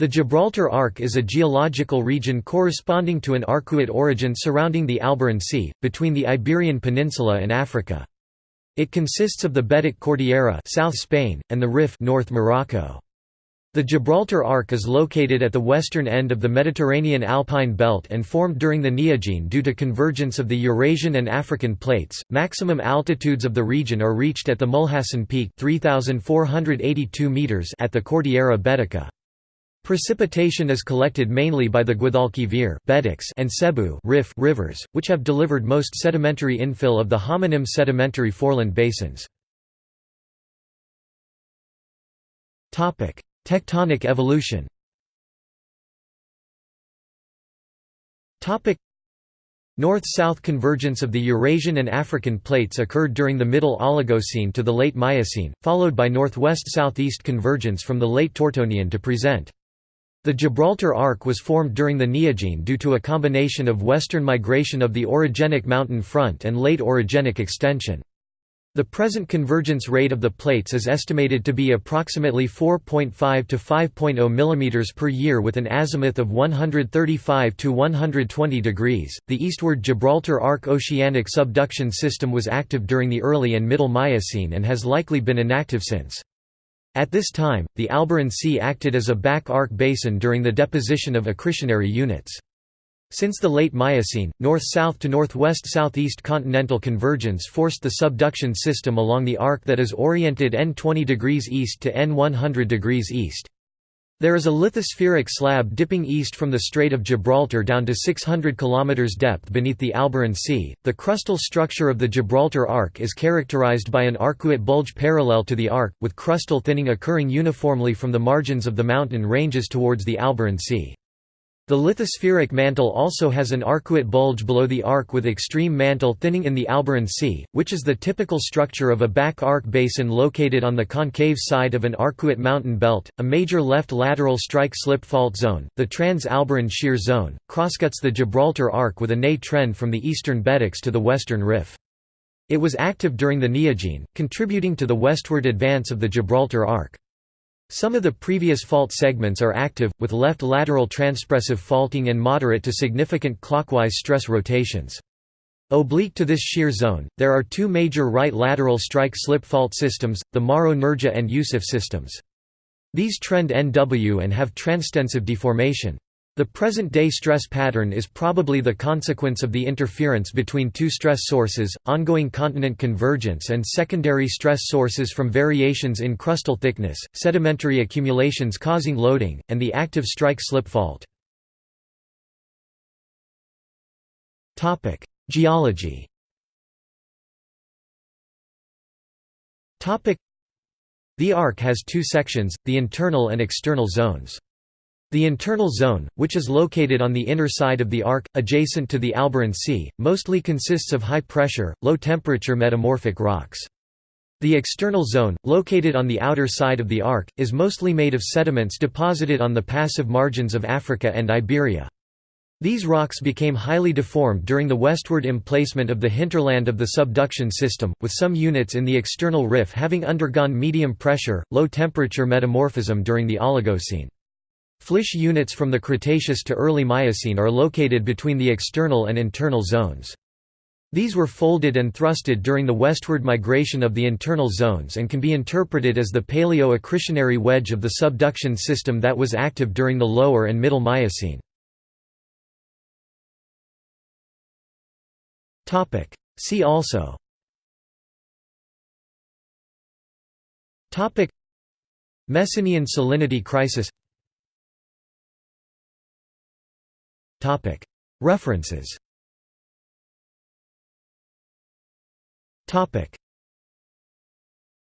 The Gibraltar Arc is a geological region corresponding to an arcuate orogen surrounding the Alboran Sea, between the Iberian Peninsula and Africa. It consists of the Betic Cordillera South Spain, and the Rif North Morocco. The Gibraltar Arc is located at the western end of the Mediterranean alpine belt and formed during the Neogene due to convergence of the Eurasian and African plates. Maximum altitudes of the region are reached at the Mulhacen Peak 3482 meters at the Cordillera Betica. Precipitation is collected mainly by the Guadalquivir and Sebou rivers, which have delivered most sedimentary infill of the homonym sedimentary foreland basins. Tectonic evolution North-south convergence of the Eurasian and African plates occurred during the Middle Oligocene to the Late Miocene, followed by northwest-southeast convergence from the Late Tortonian to present. The Gibraltar Arc was formed during the Neogene due to a combination of western migration of the orogenic mountain front and late orogenic extension. The present convergence rate of the plates is estimated to be approximately 4.5 to 5.0 mm per year with an azimuth of 135 to 120 degrees. The eastward Gibraltar Arc oceanic subduction system was active during the early and middle Miocene and has likely been inactive since. At this time, the Alboran Sea acted as a back arc basin during the deposition of accretionary units. Since the late Miocene, north-south to northwest-southeast continental convergence forced the subduction system along the arc that is oriented n 20 degrees east to n 100 degrees east. There is a lithospheric slab dipping east from the Strait of Gibraltar down to 600 km depth beneath the Alboran Sea. The crustal structure of the Gibraltar Arc is characterized by an arcuate bulge parallel to the arc, with crustal thinning occurring uniformly from the margins of the mountain ranges towards the Alboran Sea. The lithospheric mantle also has an arcuate bulge below the arc with extreme mantle thinning in the Alboran Sea, which is the typical structure of a back arc basin located on the concave side of an arcuate mountain belt. A major left lateral strike slip fault zone, the Trans-Alboran Shear Zone, crosscuts the Gibraltar Arc with a ney trend from the eastern Betics to the western Rif. It was active during the Neogene, contributing to the westward advance of the Gibraltar Arc. Some of the previous fault segments are active, with left lateral transpressive faulting and moderate to significant clockwise stress rotations. Oblique to this shear zone, there are two major right lateral strike-slip fault systems, the Maro-Nerja and Yusuf systems. These trend NW and have transtensive deformation. The present-day stress pattern is probably the consequence of the interference between two stress sources, ongoing continent convergence and secondary stress sources from variations in crustal thickness, sedimentary accumulations causing loading, and the active strike-slip fault. Geology The arc has two sections, the internal and external zones. The internal zone, which is located on the inner side of the arc, adjacent to the Alboran Sea, mostly consists of high-pressure, low-temperature metamorphic rocks. The external zone, located on the outer side of the arc, is mostly made of sediments deposited on the passive margins of Africa and Iberia. These rocks became highly deformed during the westward emplacement of the hinterland of the subduction system, with some units in the external Rif having undergone medium pressure, low temperature metamorphism during the Oligocene. Flysch units from the Cretaceous to early Miocene are located between the external and internal zones. These were folded and thrusted during the westward migration of the internal zones and can be interpreted as the paleo-accretionary wedge of the subduction system that was active during the lower and middle Miocene. See also Messinian salinity crisis References